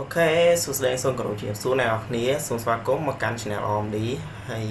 អូខេសួស្តីសូមគោរពជំរាបសួរអ្នកនរគ្នាសូមស្វាគមន៍មកកាន់ Channel OMD ហើយ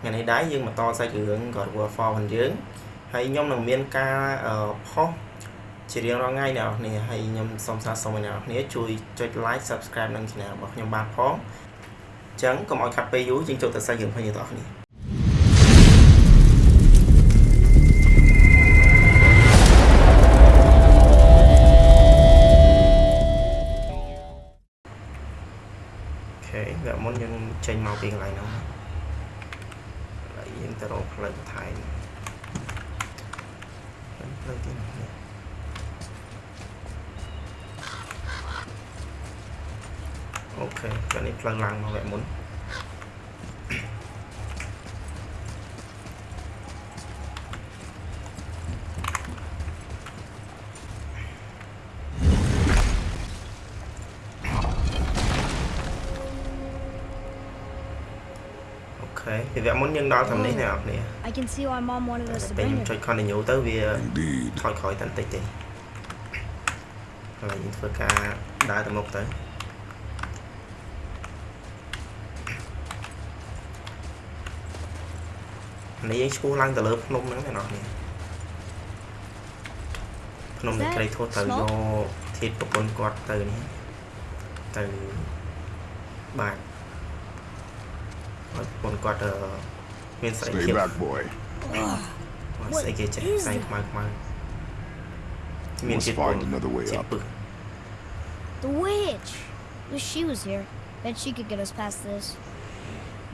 ថ្ងៃនេះដែរយើងបន្តសាច់រឿង God of War 4របស់យើងហើយខ្ញុំនឹងមានការផុសជារៀងរាល់ថ្ងៃអ្នកនរគ្នាហើយខ្ញុំសូមស្នើសុំឲ្យអ្នកនរគ្នាជួយចុច Like Subscribe នឹង Channel របស់ខ្ញុំបានផងអញ្ចឹងកុំឲ្យខាត់ពេលយូរយើងចូលទៅសាច់រឿងរបស់យើងទាំងអស់គ្នាវគ្គ ចេញមកពីកន្លែងហ្នឹងហើយយើងទៅរកផ្លូវបន្ថែមផ្លូវទីនេះអូខេចានេះផ្លូវឡើងមកវគ្គមុនខេ ពីវគ្គមុនយើងដល់តាមនេះអ្នកនរគ្នា I can see why mom wanted us to ពេល bring ខ្ញុំចុ her. ច continue ទៅវា Indeed. ថយក្រោយតែបន្តិចទេហើយយើងធ្វើការដើរទៅមុខទៅនេះយើងឈ្មោះឡើងទៅលើភ្នំហ្នឹងអ្នកនរគ្នាភ្នំនៃក្រីធោះទៅយកធាតប្រពន្ធគាត់ទៅនេះទៅបាទឲ្យ ប្រពន្ធគាត់អឺមានស្រី Stay ភាព back, boy. ស្អីគេចេះផ្សែងខ្មៅខ្មៅ Must find another way ជា up. ពឹស The witch! Wish she was here. Bet she could get us past this.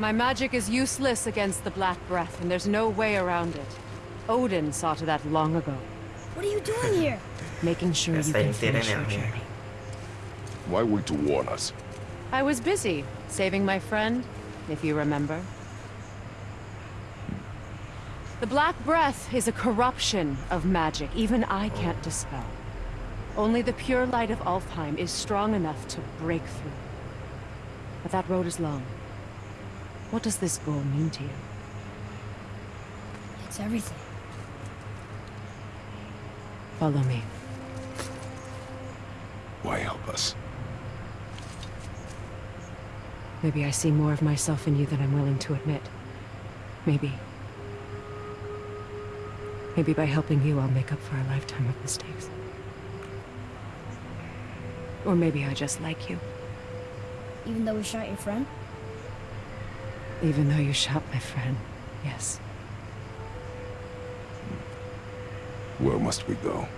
My magic is useless against the Black Breath, and there's no way around it. Odin saw to that long ago, What are you doing here? making sure Yes, you I can did finish it your now, yeah. journey. Why wait to warn us? I was busy, saving my friend, if you remember. The Black Breath is a corruption of magic even I can't oh. dispel. Only the pure light of Alfheim is strong enough to break through. But that road is long. What does this goal mean to you? It's everything. Follow me. Why help us? Maybe I see more of myself in you than I'm willing to admit. Maybe. Maybe by helping you, I'll make up for a lifetime of mistakes. Or maybe I just like you, Even though we shot your friend? even though you shot my friend. Yes. Where must we go?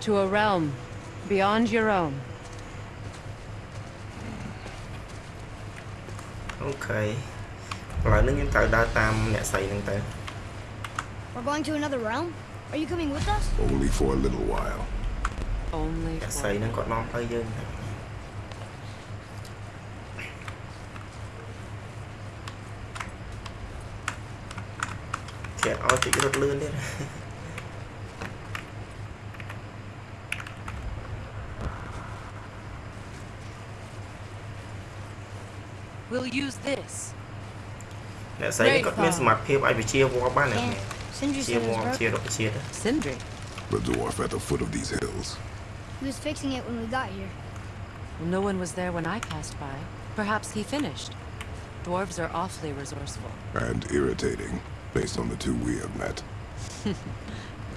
To a realm beyond your own. អូខេឥឡូវនេះយើងត្រូវដើរតាមអ្នកស្រីហ្នឹងទៅ We're going to another realm? Are you coming with us? Only for a little while. Only អ្នកស្រី for ហ្នឹងគាត់នាំផ្លូវយើងទៅគេឲ្យជិះរត់ We'll use this. អ្នកស្រីនេះគាត់មានសមត្ថភាពឲ្យវិជាវ័បានអ្នក Can't. Sindri ជា said it វ័ was ជា broken. រុក្ខជាតិ Sindri. The dwarf at the foot of these hills. He was fixing it when we got here. No one was there when I passed by. Perhaps he finished. Dwarves are awfully resourceful. And irritating, based on the two we have met.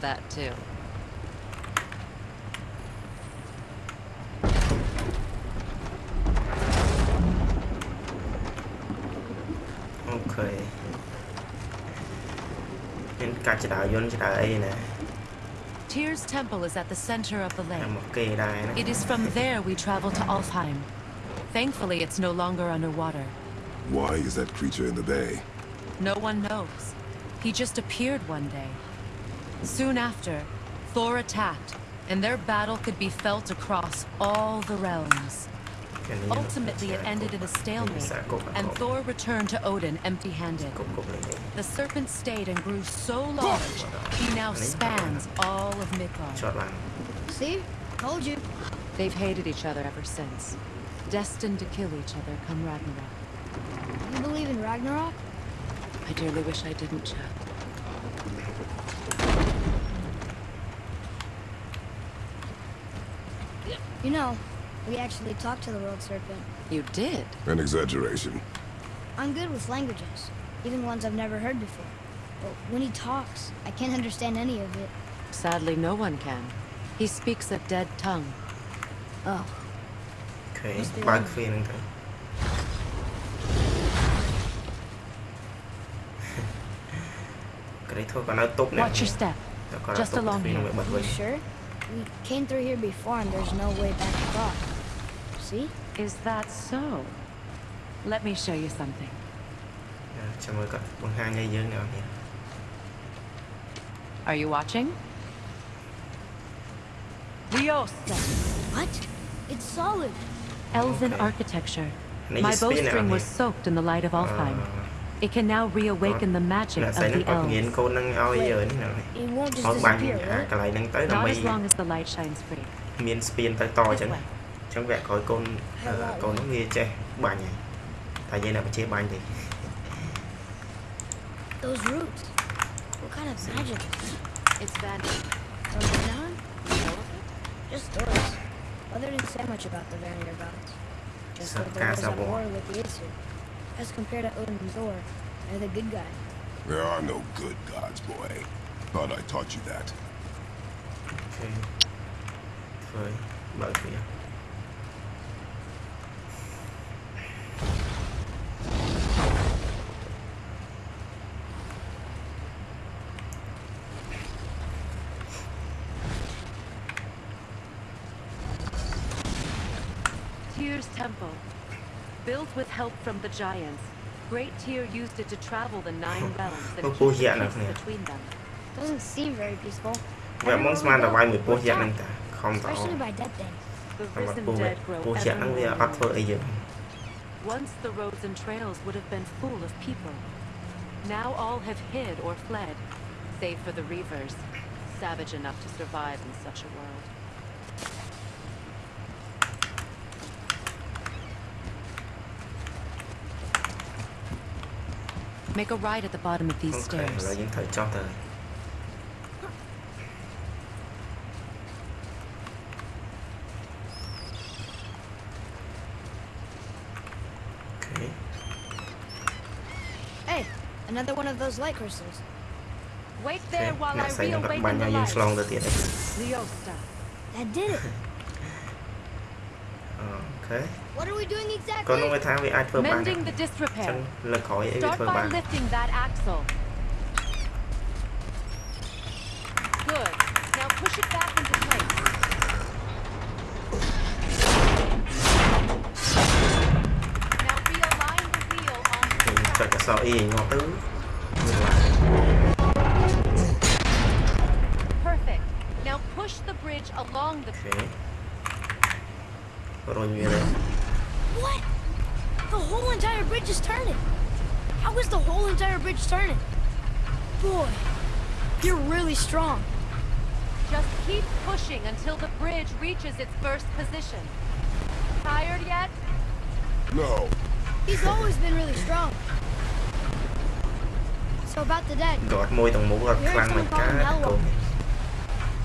That too. កាច់ចដាយន្តចដាអីណា Tyr's temple is at the center of the តែ lake. មកគេដែរណា It is from there we travel to Alfheim. Thankfully, it's no longer underwater. Why is that creature in the bay? No one knows. He just appeared one day. Soon after, Thor attacked, and their battle could be felt across all the realms. គេនេះ Ultimately, it ended in a stalemate, and Thor returned to Odin empty-handed. The serpent stayed and grew so large, he now spans all of Midgard. See? Told you. They've hated each other ever since. Destined to kill each other come Ragnarok. You believe in Ragnarok? I dearly wish I didn't, Chad. You know, we actually talked to the World Serpent. You did? An exaggeration. I'm good with languages even ones I've never heard before. But when he talks, I can't understand any of it. Sadly, no one can. He speaks a dead tongue. Oh. Okay, bug feeling Watch your step. Just along here. You sure? We came through here before and there's no way back across. See? Is that so? Let me show you something. ចាំមើលគាត់បង្ហាញឲ្យយើងអ្នកនរនេះ Are you watching? Liosta. What? It's solid. Elven Okay. architecture. នេះ My ជា spin អ្នកនរ bowstring នេះ was soaked in the light of Alfheim. អឺ It can now reawaken the magic អ្នក of ស្រីហ្នឹង the គាត់ញៀន elves. កូនហ្នឹងឲ្យយើងនេះអ្នកនរនេះ It won't just ឲ្យបាញ់ disappear, អា will it? កន្លែងហ្នឹងទៅ Not ដើម្បី as long as the light shines free. មានស្ពានទៅតអញ្ចឹង This way. អញ្ចឹងវគ្គក្រោយកូនអឺកូនហ្នឹងវាចេះបាញ់ហើយតែយើងអ្នកបជាបាញ់ទេ those roots. What kind of magic is it? It's bad. From Just stories. Mother didn't say much about the Vanir gods. Just that there was at war with the Aesir. As compared to Odin and Thor, they're the good guy. There are no good gods, boy. Thought I taught you that. Okay. Sorry. Bye for you. Built with help from the giants, Great Tyr used it to travel the nine realms and Oh, keep oh, the yeah, peace no, yeah. between them. Doesn't seem very peaceful. វាមុនស្មានតែវាយមួយពោះយ៉ាក់ហ្នឹងតាខំតអ Especially by dead things. The តែបាត់ risen ពោះវា dead grow ពោះយ៉ាក់ ever ហ្នឹងវា more អត់ធ្វើអីយើង Once the roads and trails would have been full of people. Now all have hid or fled, save for the Reavers, savage enough to survive in such a world. Make a right at the bottom of these okay, stairs. Dính cho. Okay. Hey, another one of those light crystals. Wait there okay. while I reawaken the lights. Leosta, stop. That did it. អូខេ What are we doing គាត់នឹង exactly? វាថាវាអាចធ្វើបានអញ្ចឹ Mending the ង disrepair. លើកក្រោយអីវា Start ធ្វើបាន by lifting that axle. Good. Now push it back into place. Now realign the wheel on ខ្ញុំចុចអក្សរ E ឲ្យងាប់ទៅវាឡើង Perfect. Now push the bridge along the អូខេរុញវាទៅ What? The whole entire bridge is turning. How is the whole entire bridge turning? Boy, you're really strong. Just keep pushing until the bridge reaches its first position. Tired yet? No. He's always been really strong. So about the dead.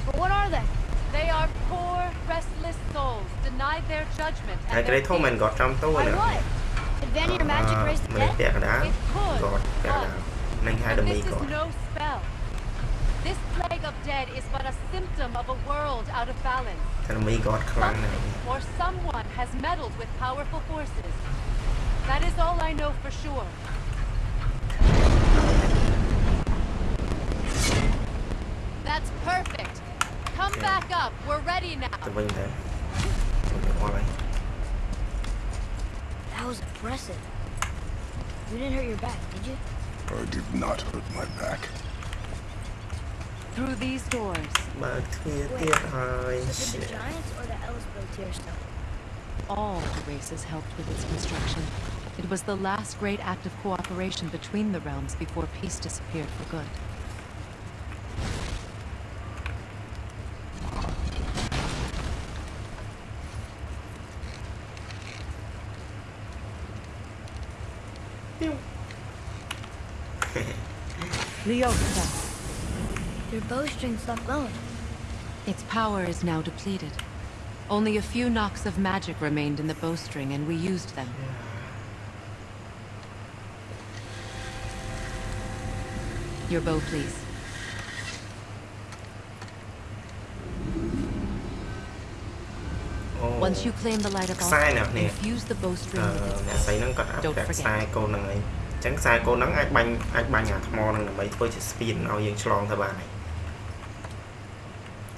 But what are they? They are Đây, cái đấy thôi mình gọt trong ตู้ nữa à, mình kẹt đá gọt kẹt đá nâng hai đầm no spell. This plague of dead is but a symptom of a world out of balance. Something or someone has meddled with powerful forces. That is all I know for sure. That's perfect. Back up. We're ready now. The ring there. Alright. That was impressive. You didn't hurt your back, did you? I did not hurt my back. Through these doors. But Wait, so the Giants or the Ellis Stone? All the races helped with its construction. It was the last great act of cooperation between the realms before peace disappeared for good. bowstring stopped glowing. Its power is now depleted. Only a few knocks of magic remained in the bowstring, and we used them. Your bow, please. អូ Once you claim the light of ខ្សែ Alfheim, អ្នកនេះ infuse the អឺ bowstring with អ្នក its ស្រីហ្នឹងគាត់អាប់ Don't ប្រាក់ forget. ខ្សែកូនហ្នឹងហើយអញ្ចឹងខ្សែកូនហ្នឹងអាចបាញ់អាចបាញ់អាថ្មហ្នឹងដើម្បីធ្វើជាស្ពានឲ្យយើងឆ្លងទៅបានហើយ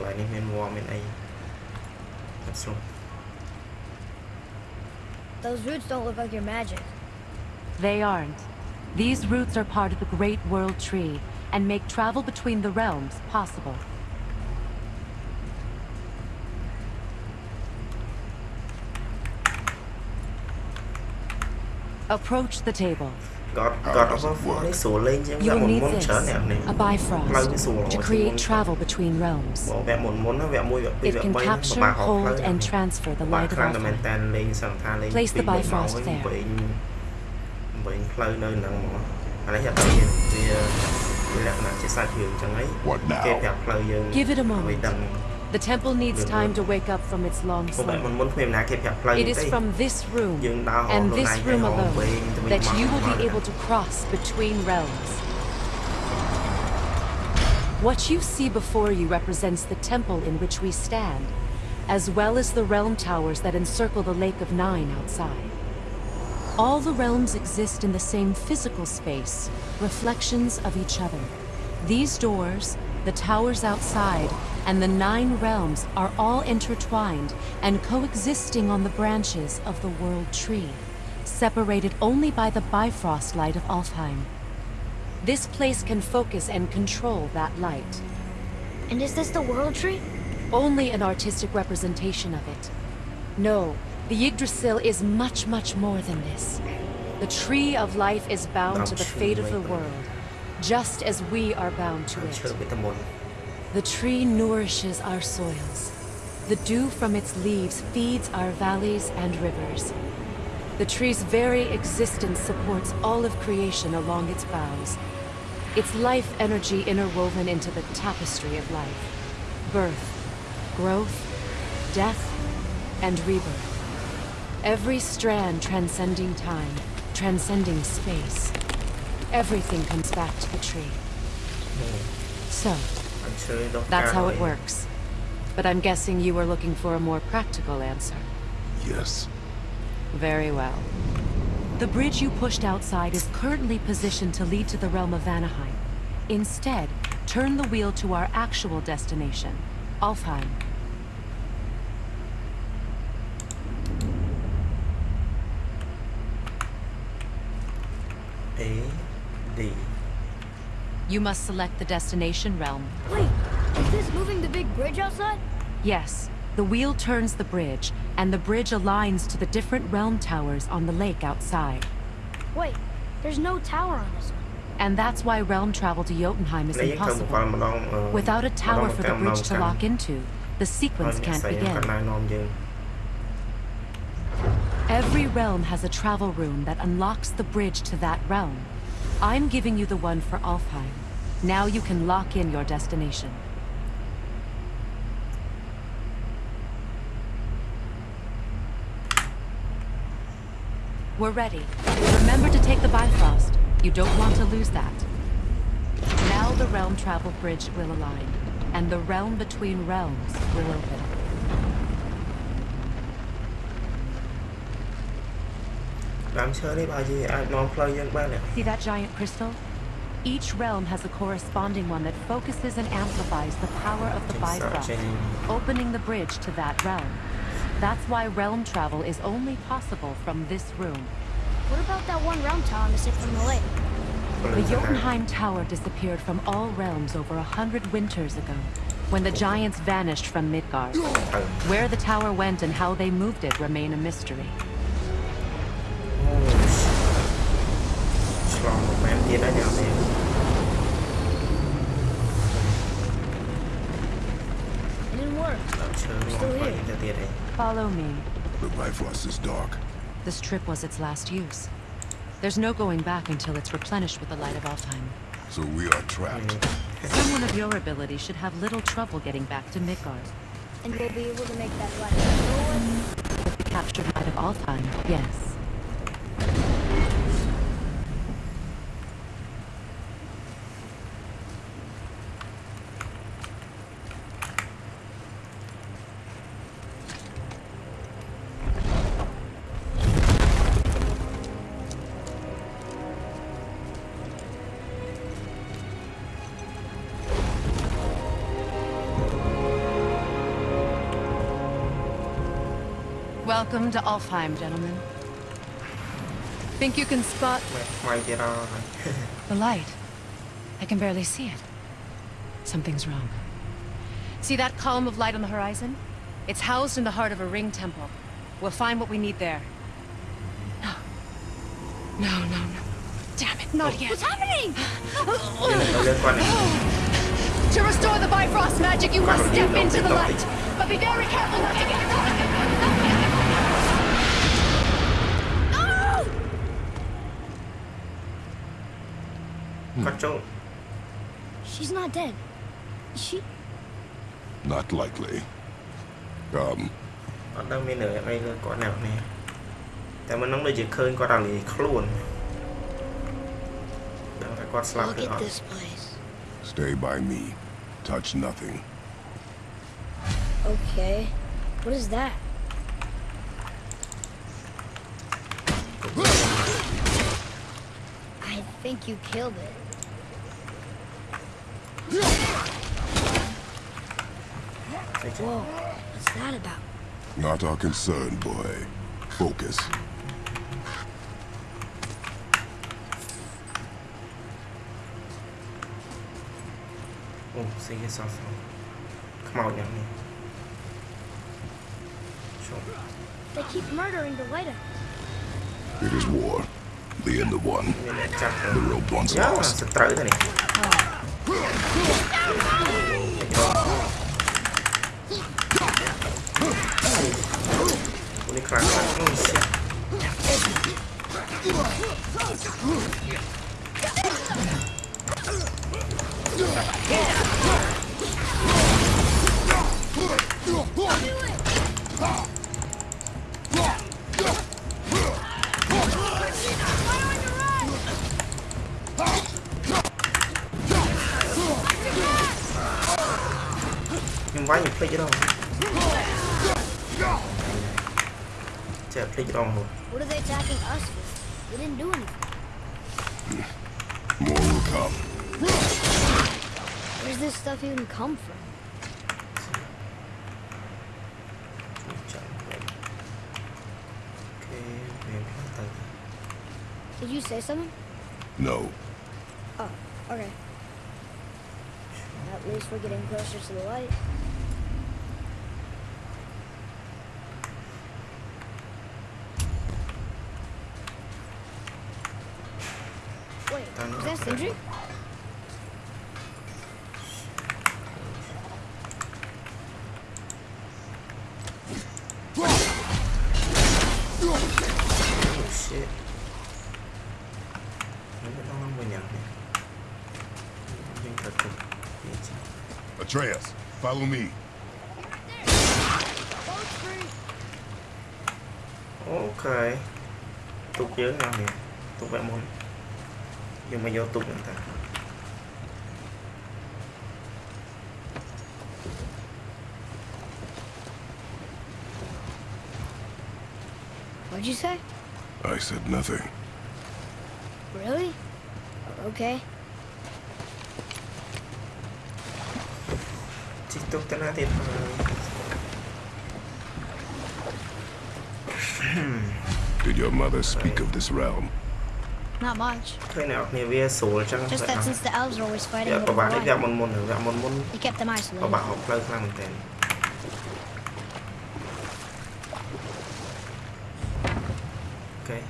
កន្លែងនេះមានវល្លិមានអីអត់ស្រួល Those roots don't look like your magic. They aren't. These roots are part of the Great World Tree and make travel between the realms possible. Approach the table. God, God of War ấy to create travel between realms. And transfer the of Place the Bifrost there. Give it a moment. The temple needs time to wake up from its long sleep. It is from this room and this room alone that you will be able to cross between realms. What you see before you represents the temple in which we stand, as well as the realm towers that encircle the Lake of Nine outside. All the realms exist in the same physical space, reflections of each other. These doors, the towers outside, and the nine realms are all intertwined and coexisting on the branches of the World Tree, separated only by the Bifrost light of Alfheim. This place can focus and control that light. And is this the world tree? Only an artistic representation of it. No, the Yggdrasil is much, much more than this. The Tree of Life is bound to the fate of the world, just as we are bound to ឈើ it. The tree nourishes our soils. The dew from its leaves feeds our valleys and rivers. The tree's very existence supports all of creation along its boughs. Its life energy interwoven into the tapestry of life. Birth, growth, death, and rebirth. Every strand transcending time, transcending space. Everything comes back to the tree. So, that's how it works. But I'm guessing you were looking for a more practical answer. Yes. Very well. The bridge you pushed outside is currently positioned to lead to the realm of Vanaheim. Instead, turn the wheel to our actual destination, Alfheim. You must select the destination realm. Wait, is this moving the big bridge outside? Yes. The wheel turns the bridge, and the bridge aligns to the different realm towers on the lake outside. Wait, there's no tower on this one. And that's why realm travel to Jotunheim is impossible. Without a tower for the bridge to lock into, the sequence can't begin. Every realm has a travel room that unlocks the bridge to that realm. I'm giving you the one for Alfheim. Now you can lock in your destination. We're ready. Remember to take the Bifrost. You don't want to lose that. Now the Realm Travel Bridge will align, and the Realm Between Realms will open. See that giant crystal? Each realm has a corresponding one that focuses and amplifies the power of the Think Bifrost, opening the bridge to that realm. That's why realm travel is only possible from this room. What about that one round tower missing from the lake? The Jotunheim Tower disappeared from all realms over a hundred winters ago, when the giants vanished from Midgard. Where the tower went and how they moved it remain a mystery. អូ Follow me. The Bifrost is dark. This trip was its last use. There's no going back until it's replenished with the light of Alfheim. So we are trapped. Someone of your ability should have little trouble getting back to Midgard. And we'll be able to make that light go away. With the captured light of Alfheim, yes. Welcome to Alfheim, gentlemen. Think you can spot... I get on? the light. I can barely see it. Something's wrong. See that column of light on the horizon? It's housed in the heart of a ring temple. We'll find what we need there. No. No, no, no. Damn it, not yet. What's happening? to restore the Bifrost magic, you must step into the light. But be very careful not to get caught. Hmm. Kacau. She's not dead. She... Not likely. Come. Ở đâu mình ở đây là có nào nè. Tại mình không bao giờ khơi có đằng này khluồn. Đâu phải có slap được không? Stay by me. Touch nothing. Okay. What is that? think you killed it. Whoa, what's that about? Not our concern, boy. Focus. Oh, see it's awesome. Come out, young man. Sure. They keep murdering the waiter. It is war. The end of one. The rope once lost. this stuff even come from? Did you say something? No. Oh, okay. At least we're getting closer to the light. Wait, is that Sindri? Follow me. Ok. Tục dưới nào nhỉ? Tục lại môn. Nhưng mà vô tục người ta. What'd you say? I said nothing. Really? Okay. tuk tên thì Did your mother speak of this realm? Not much. Just that since the elves are always fighting with the one, he kept them isolated. Okay.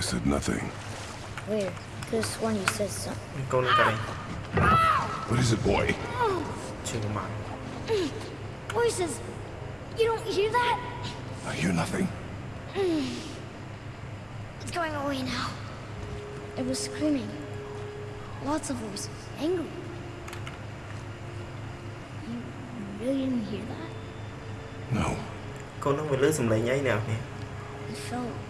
I said nothing. Weird, because one, you said something. Go look at him. What is it, boy? Chưa mà. Voices. You don't hear that? I hear nothing. Mm. It's going away now. It was screaming. Lots of voices. Angry. You really didn't hear that? No. Go nói mình lướt sầm lại nháy nào nè. It felt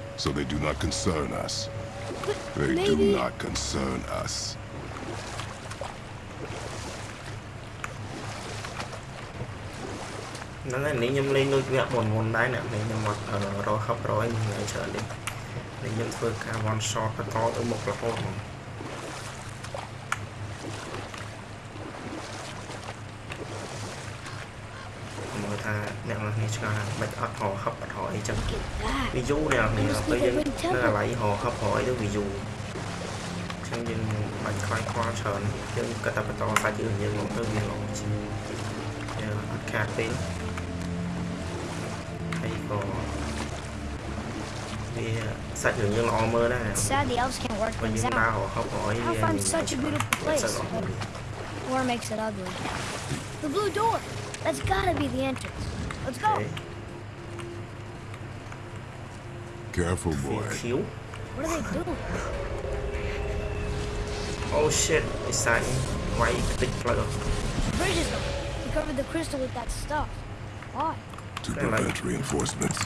so they do not concern us. But They maybe do not concern us. ហ្នឹងហើយនេះខ្ញុំលេងដូចវគ្គមុនមុនដែរអ្នកនេះខ្ញុំមកអឺរក ឆ្ងល់ថាមិនអត់រកហឹបអត់រកអីចឹង look at that. វាយូរអ្នកនរគ្នាពេលយើងនៅអាឡ័យរកហឹបរកអីទៅវាយូរអញ្ចឹងយើងបាច់ខ្លាចខ្វល់ច្រើនយើងគិតតែបន្តសាច់រឿងយើងមកទៅវាល្អជាងយើងអត់ខាតទេហើយក៏វាសាច់រឿងយើងល្អមើលដែរ It's sad the elves can't work បើ things យើងដើរ out. រកហឹបរកអីវា Alpheim's such a beautiful place, but war makes it ugly. The blue door. That's gotta be the entrance. Let's go. Okay. Careful, boy. Heal. What are they doing? Oh shit, it's that white big flower. Bridges them. He covered the crystal with that stuff. Why? To prevent like... reinforcements.